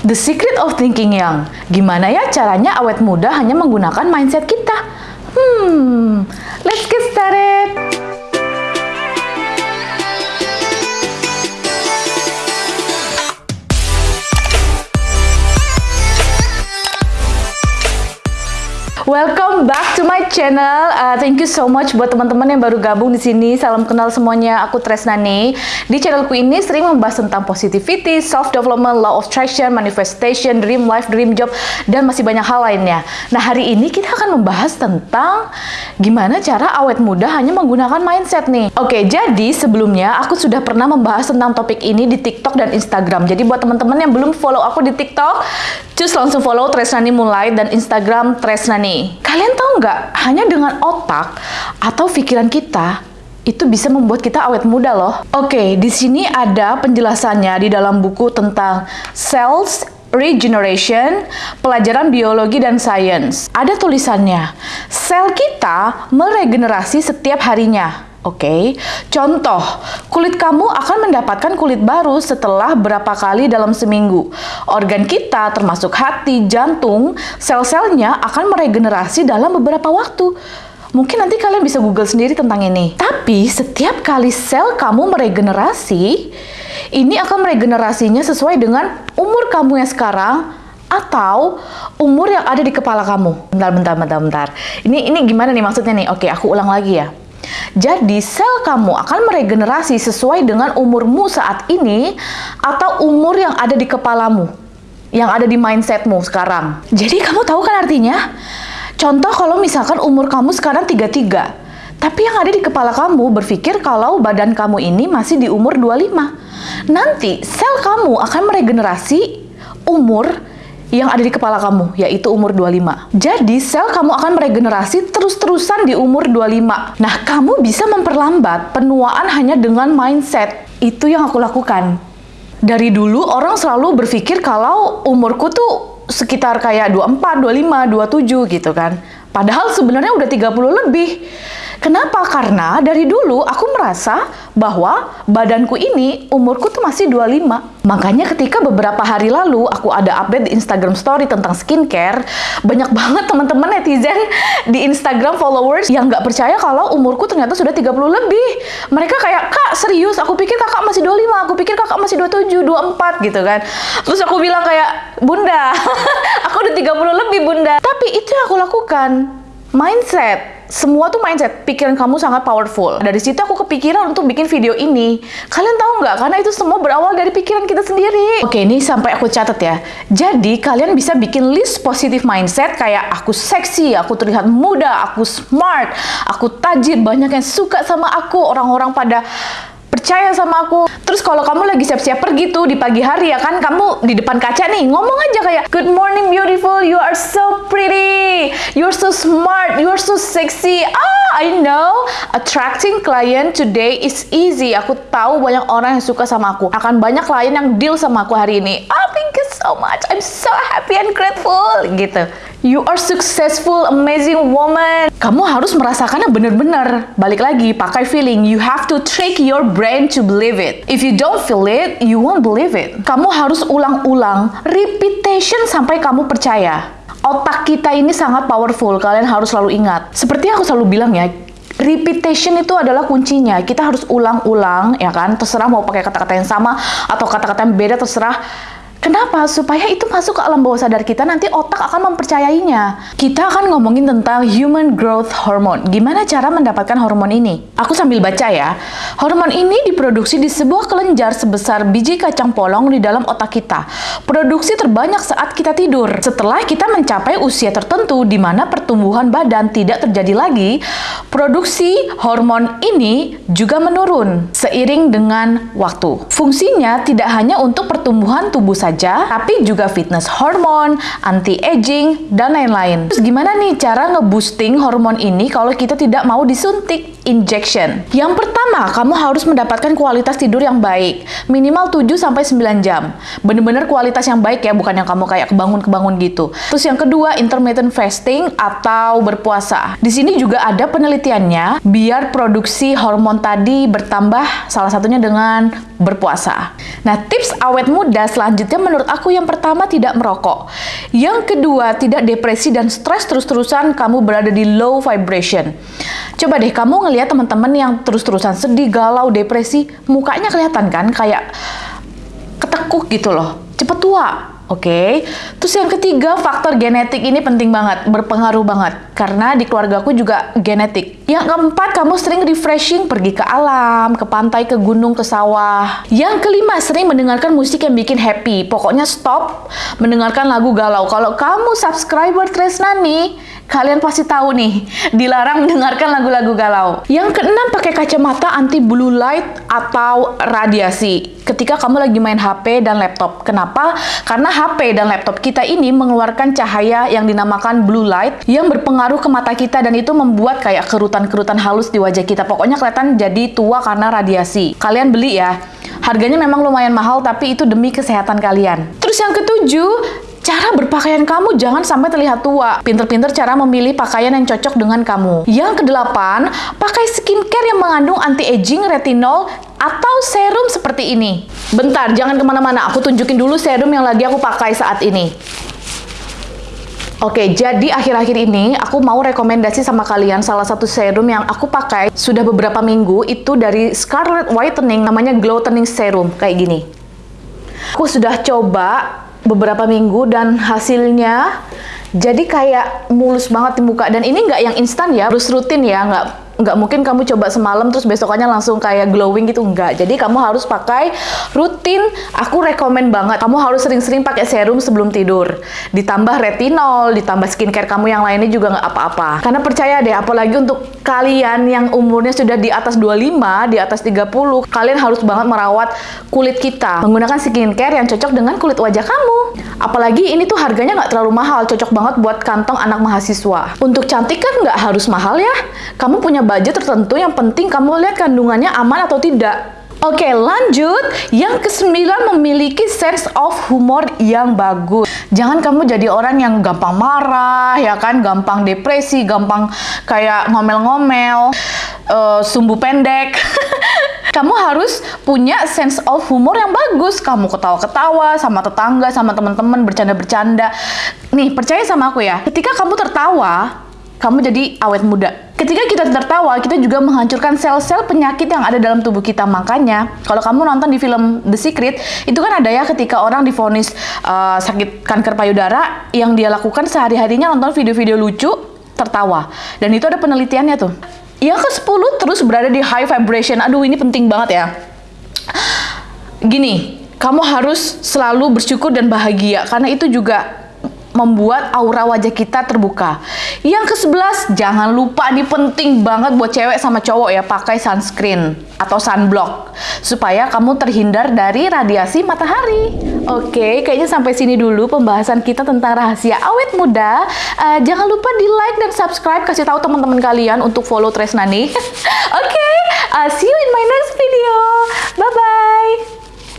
The Secret of Thinking Young. Gimana ya caranya awet muda hanya menggunakan mindset kita? Hmm, let's get started. Welcome back to my channel. Uh, thank you so much buat teman-teman yang baru gabung di sini. Salam kenal semuanya. Aku Tresnani. Di channelku ini sering membahas tentang positivity, self development, law of attraction, manifestation, dream life, dream job, dan masih banyak hal lainnya. Nah, hari ini kita akan membahas tentang gimana cara awet muda hanya menggunakan mindset nih. Oke, jadi sebelumnya aku sudah pernah membahas tentang topik ini di TikTok dan Instagram. Jadi buat teman-teman yang belum follow aku di TikTok, cus langsung follow Tresnani Mulai dan Instagram Tresnani. Kalian tahu nggak, hanya dengan otak atau pikiran kita itu bisa membuat kita awet muda loh. Oke, di sini ada penjelasannya di dalam buku tentang cells regeneration, pelajaran biologi dan sains. Ada tulisannya, sel kita meregenerasi setiap harinya. Oke, okay. contoh, kulit kamu akan mendapatkan kulit baru setelah berapa kali dalam seminggu. Organ kita, termasuk hati, jantung, sel-selnya akan meregenerasi dalam beberapa waktu. Mungkin nanti kalian bisa google sendiri tentang ini. Tapi setiap kali sel kamu meregenerasi, ini akan meregenerasinya sesuai dengan umur kamu yang sekarang atau umur yang ada di kepala kamu. Bentar, bentar, bentar, bentar. Ini ini gimana nih maksudnya nih? Oke, aku ulang lagi ya. Jadi sel kamu akan meregenerasi sesuai dengan umurmu saat ini atau umur yang ada di kepalamu, yang ada di mindsetmu sekarang. Jadi kamu tahu kan artinya? Contoh kalau misalkan umur kamu sekarang 33, tapi yang ada di kepala kamu berpikir kalau badan kamu ini masih di umur 25. Nanti sel kamu akan meregenerasi umur yang ada di kepala kamu, yaitu umur 25. Jadi, sel kamu akan meregenerasi terus-terusan di umur 25. Nah, kamu bisa memperlambat penuaan hanya dengan mindset. Itu yang aku lakukan. Dari dulu, orang selalu berpikir kalau umurku tuh sekitar kayak 24, 25, 27 gitu kan. Padahal sebenarnya udah 30 lebih. Kenapa? Karena dari dulu aku merasa bahwa badanku ini umurku tuh masih 25. Makanya ketika beberapa hari lalu aku ada update di Instagram story tentang skincare, banyak banget teman-teman netizen di Instagram followers yang nggak percaya kalau umurku ternyata sudah 30 lebih. Mereka kayak, "Kak, serius? Aku pikir kakak masih 25, aku pikir kakak masih 27, 24 gitu kan." Terus aku bilang kayak, "Bunda, aku udah 30 lebih, Bunda." Tapi itu yang aku lakukan mindset semua tuh mindset pikiran kamu sangat powerful. Dari situ aku kepikiran untuk bikin video ini. Kalian tahu nggak? Karena itu semua berawal dari pikiran kita sendiri. Oke ini sampai aku catat ya. Jadi kalian bisa bikin list positif mindset kayak aku seksi aku terlihat muda aku smart aku tajir banyak yang suka sama aku. Orang-orang pada percaya sama aku. Terus kalau kamu lagi siap-siap pergi tuh di pagi hari ya kan, kamu di depan kaca nih ngomong aja kayak Good morning beautiful, you are so pretty, you're so smart, you're so sexy. Ah, I know, attracting client today is easy. Aku tahu banyak orang yang suka sama aku. Akan banyak klien yang deal sama aku hari ini. Ah, thank you so much. I'm so happy and grateful gitu. You are successful, amazing woman. Kamu harus merasakannya bener-bener. Balik lagi, pakai feeling. You have to trick your brain to believe it. If you don't feel it, you won't believe it. Kamu harus ulang-ulang, repetition sampai kamu percaya. Otak kita ini sangat powerful, kalian harus selalu ingat. Seperti aku selalu bilang ya, repetition itu adalah kuncinya. Kita harus ulang-ulang, ya kan? Terserah mau pakai kata-kata yang sama atau kata-kata yang beda, terserah Kenapa? Supaya itu masuk ke alam bawah sadar kita, nanti otak akan mempercayainya. Kita akan ngomongin tentang human growth hormone. Gimana cara mendapatkan hormon ini? Aku sambil baca ya. Hormon ini diproduksi di sebuah kelenjar sebesar biji kacang polong di dalam otak kita. Produksi terbanyak saat kita tidur. Setelah kita mencapai usia tertentu di mana pertumbuhan badan tidak terjadi lagi, produksi hormon ini juga menurun seiring dengan waktu. Fungsinya tidak hanya untuk pertumbuhan tubuh saja, saja, tapi juga fitness hormon, anti-aging, dan lain-lain. Terus gimana nih cara nge-boosting hormon ini kalau kita tidak mau disuntik? Injection. Yang pertama, kamu harus mendapatkan kualitas tidur yang baik, minimal 7 sampai 9 jam. Bener-bener kualitas yang baik ya, bukan yang kamu kayak kebangun-kebangun gitu. Terus yang kedua, intermittent fasting atau berpuasa. Di sini juga ada penelitiannya biar produksi hormon tadi bertambah salah satunya dengan berpuasa. Nah, tips awet muda selanjutnya menurut aku yang pertama tidak merokok. Yang kedua, tidak depresi dan stres terus-terusan kamu berada di low vibration. Coba deh kamu ngelihat teman-teman yang terus-terusan sedih, galau, depresi, mukanya kelihatan kan kayak ketekuk gitu loh. Cepet tua, Oke, okay. terus yang ketiga faktor genetik ini penting banget, berpengaruh banget karena di keluarga aku juga genetik. Yang keempat, kamu sering refreshing, pergi ke alam, ke pantai, ke gunung, ke sawah. Yang kelima, sering mendengarkan musik yang bikin happy. Pokoknya stop mendengarkan lagu galau. Kalau kamu subscriber Tresnani, kalian pasti tahu nih, dilarang mendengarkan lagu-lagu galau. Yang keenam, pakai kacamata anti blue light atau radiasi ketika kamu lagi main HP dan laptop. Kenapa? Karena HP dan laptop kita ini mengeluarkan cahaya yang dinamakan blue light yang berpengaruh ke mata kita dan itu membuat kayak kerutan-kerutan halus di wajah kita. Pokoknya kelihatan jadi tua karena radiasi. Kalian beli ya. Harganya memang lumayan mahal tapi itu demi kesehatan kalian. Terus yang ketujuh, Cara berpakaian kamu jangan sampai terlihat tua. Pinter-pinter cara memilih pakaian yang cocok dengan kamu. Yang kedelapan, pakai skincare yang mengandung anti-aging, retinol, atau serum seperti ini. Bentar, jangan ke mana-mana. Aku tunjukin dulu serum yang lagi aku pakai saat ini. Oke, jadi akhir-akhir ini aku mau rekomendasi sama kalian salah satu serum yang aku pakai sudah beberapa minggu itu dari Scarlet Whitening namanya Glow Toning Serum kayak gini. Aku sudah coba beberapa minggu dan hasilnya jadi kayak mulus banget di muka. Dan ini nggak yang instan ya, harus rutin ya, nggak nggak mungkin kamu coba semalam terus besokannya langsung kayak glowing gitu enggak jadi kamu harus pakai rutin. Aku rekomen banget kamu harus sering-sering pakai serum sebelum tidur. Ditambah retinol ditambah skincare kamu yang lainnya juga nggak apa-apa. Karena percaya deh apalagi untuk kalian yang umurnya sudah di atas 25 di atas 30 kalian harus banget merawat kulit kita. Menggunakan skincare yang cocok dengan kulit wajah kamu. Apalagi ini tuh harganya nggak terlalu mahal cocok banget buat kantong anak mahasiswa. Untuk cantik kan nggak harus mahal ya. Kamu punya budget tertentu yang penting kamu lihat kandungannya aman atau tidak. Oke, lanjut. Yang kesembilan memiliki sense of humor yang bagus. Jangan kamu jadi orang yang gampang marah, ya kan? Gampang depresi, gampang kayak ngomel-ngomel, uh, sumbu pendek. kamu harus punya sense of humor yang bagus. Kamu ketawa-ketawa sama tetangga, sama teman-teman, bercanda-bercanda. Nih, percaya sama aku ya. Ketika kamu tertawa, kamu jadi awet muda. Ketika kita tertawa, kita juga menghancurkan sel-sel penyakit yang ada dalam tubuh kita. Makanya, kalau kamu nonton di film The Secret, itu kan ada ya ketika orang difonis uh, sakit kanker payudara, yang dia lakukan sehari-harinya nonton video-video lucu, tertawa. Dan itu ada penelitiannya tuh. Yang ke-10 terus berada di high vibration. Aduh, ini penting banget ya. Gini, kamu harus selalu bersyukur dan bahagia karena itu juga membuat aura wajah kita terbuka. Yang ke-11, jangan lupa nih penting banget buat cewek sama cowok ya pakai sunscreen atau sunblock supaya kamu terhindar dari radiasi matahari. Oke, kayaknya sampai sini dulu pembahasan kita tentang rahasia awet muda. Uh, jangan lupa di like dan subscribe, kasih tahu teman-teman kalian untuk follow Tresnani. Oke, okay, uh, see you in my next video. Bye bye.